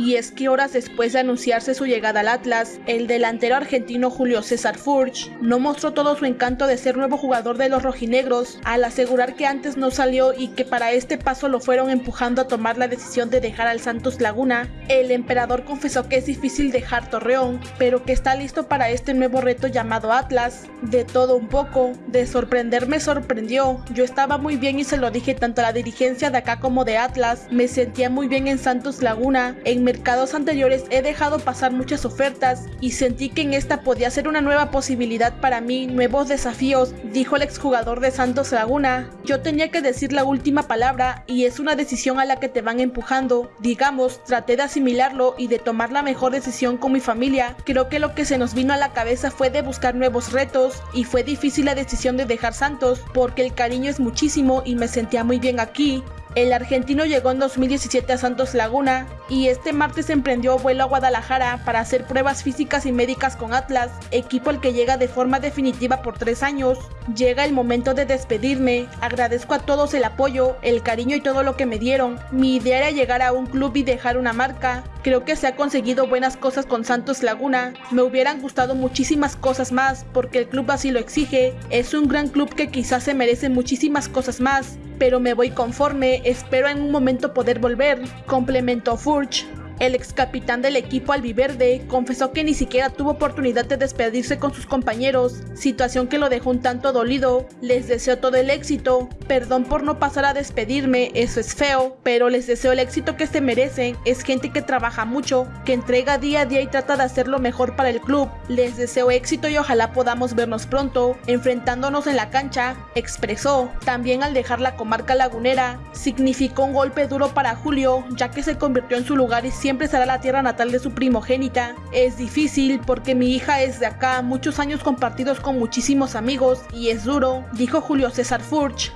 y es que horas después de anunciarse su llegada al Atlas, el delantero argentino Julio César Furch no mostró todo su encanto de ser nuevo jugador de los rojinegros, al asegurar que antes no salió y que para este paso lo fueron empujando a tomar la decisión de dejar al Santos Laguna. El emperador confesó que es difícil dejar Torreón, pero que está listo para este nuevo reto llamado Atlas. De todo un poco, de sorprenderme sorprendió, yo estaba muy bien y se lo dije tanto a la dirigencia de acá como de Atlas, me sentía muy bien en Santos Laguna, en mercados anteriores he dejado pasar muchas ofertas y sentí que en esta podía ser una nueva posibilidad para mí, nuevos desafíos, dijo el exjugador de Santos Laguna. Yo tenía que decir la última palabra y es una decisión a la que te van empujando. Digamos, traté de asimilarlo y de tomar la mejor decisión con mi familia. Creo que lo que se nos vino a la cabeza fue de buscar nuevos retos y fue difícil la decisión de dejar Santos porque el cariño es muchísimo y me sentía muy bien aquí. El argentino llegó en 2017 a Santos Laguna y este martes emprendió vuelo a Guadalajara para hacer pruebas físicas y médicas con Atlas, equipo al que llega de forma definitiva por tres años. Llega el momento de despedirme, agradezco a todos el apoyo, el cariño y todo lo que me dieron. Mi idea era llegar a un club y dejar una marca. Creo que se ha conseguido buenas cosas con Santos Laguna, me hubieran gustado muchísimas cosas más porque el club así lo exige. Es un gran club que quizás se merece muchísimas cosas más, pero me voy conforme, espero en un momento poder volver, complementó Furch. El ex capitán del equipo albiverde confesó que ni siquiera tuvo oportunidad de despedirse con sus compañeros, situación que lo dejó un tanto dolido. Les deseo todo el éxito, perdón por no pasar a despedirme, eso es feo, pero les deseo el éxito que se merecen, es gente que trabaja mucho, que entrega día a día y trata de hacer lo mejor para el club. Les deseo éxito y ojalá podamos vernos pronto, enfrentándonos en la cancha, expresó. También al dejar la comarca lagunera, significó un golpe duro para Julio, ya que se convirtió en su lugar y siempre será la tierra natal de su primogénita. Es difícil porque mi hija es de acá, muchos años compartidos con muchísimos amigos y es duro, dijo Julio César Furch.